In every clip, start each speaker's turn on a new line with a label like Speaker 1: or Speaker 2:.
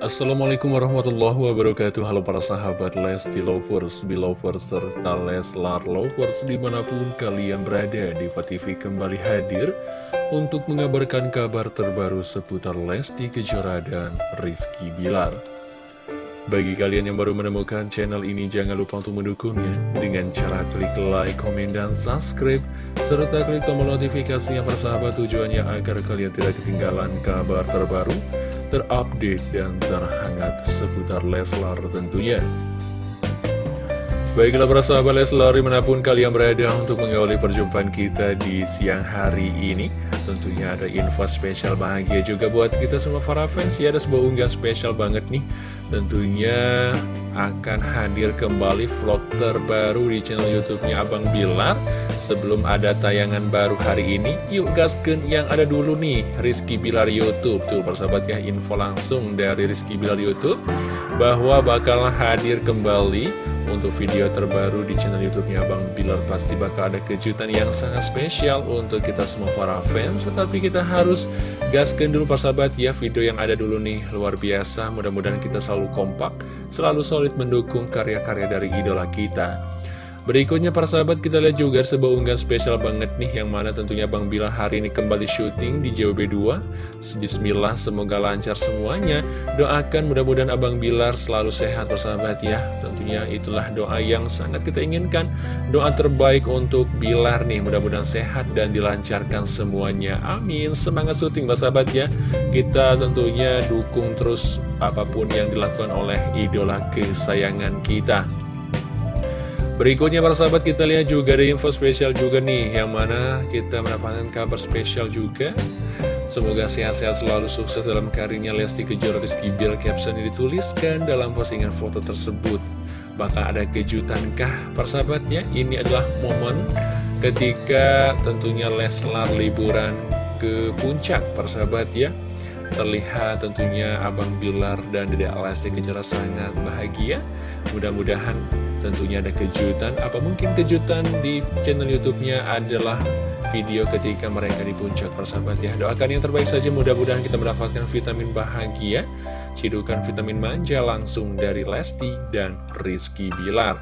Speaker 1: Assalamualaikum warahmatullahi wabarakatuh. Halo para sahabat Lesti Lovers, Belovers, serta Leslar Lovers Di mana pun kalian berada, Diva TV kembali hadir Untuk mengabarkan kabar terbaru seputar Lesti Kejora dan Rizky Bilar. Bagi kalian yang baru menemukan channel ini Jangan lupa untuk mendukungnya Dengan cara klik like, komen, dan subscribe Serta klik tombol notifikasinya para sahabat Tujuannya agar kalian tidak ketinggalan kabar terbaru terupdate dan terhangat seputar Leslar tentunya. Baiklah para sahabat Leslar di mana pun kalian berada untuk mengawali perjumpaan kita di siang hari ini Tentunya ada info spesial bahagia juga buat kita semua para fans ya Ada sebuah unggah spesial banget nih Tentunya akan hadir kembali vlog terbaru di channel youtube-nya Abang Bilar. Sebelum ada tayangan baru hari ini Yuk gasken yang ada dulu nih Rizky Bilar Youtube. Tuh persahabat ya info langsung dari Rizky Bilar Youtube Bahwa bakal hadir kembali untuk video terbaru di channel youtube-nya Bang Bilar pasti bakal ada kejutan yang sangat spesial untuk kita semua para fans. Tetapi kita harus gaskan dulu persahabat ya. Video yang ada dulu nih luar biasa. Mudah-mudahan kita selalu kompak, selalu solid mendukung karya-karya dari idola kita Berikutnya para sahabat kita lihat juga sebuah unggahan spesial banget nih Yang mana tentunya Bang Bila hari ini kembali syuting di JWB2 Bismillah semoga lancar semuanya. Doakan mudah-mudahan Abang Bilar selalu sehat para sahabat ya. Tentunya itulah doa yang sangat kita inginkan. Doa terbaik untuk Bilar nih Mudah-mudahan sehat dan dilancarkan semuanya. Amin. Semangat syuting para sahabat ya. Kita tentunya dukung terus apa pun yang dilakukan oleh idola kesayangan kita Berikutnya para sahabat kita lihat juga ada info spesial juga nih Yang mana kita mendapatkan kabar spesial juga. Semoga sehat-sehat selalu sukses dalam karirnya. Lesti Kejora Rizky Bill Caption yang dituliskan dalam postingan foto tersebut. Bakal ada kejutan kah para sahabat ya? Ini adalah momen ketika tentunya Leslar liburan ke puncak para sahabat ya. Terlihat tentunya Abang Bilar dan Dede Lesti Kejora sangat bahagia Mudah-mudahan tentunya ada kejutan. Apa mungkin kejutan di channel youtube-nya adalah video ketika mereka di puncak persahabat ya. Doakan yang terbaik saja. Mudah-mudahan kita mendapatkan vitamin bahagia. Cidukan vitamin manja langsung dari Lesti dan Rizky Bilar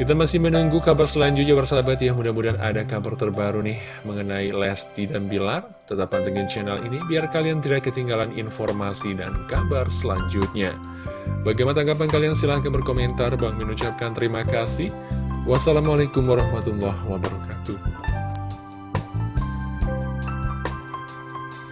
Speaker 1: kita masih menunggu kabar selanjutnya bersahabat ya. Mudah-mudahan ada kabar terbaru nih Mengenai Lesti dan Bilar. Tetap pantengin channel ini Biar kalian tidak ketinggalan informasi dan kabar selanjutnya. Bagaimana tanggapan kalian? Silahkan berkomentar. Bang mengucapkan terima kasih. Wassalamualaikum warahmatullahi wabarakatuh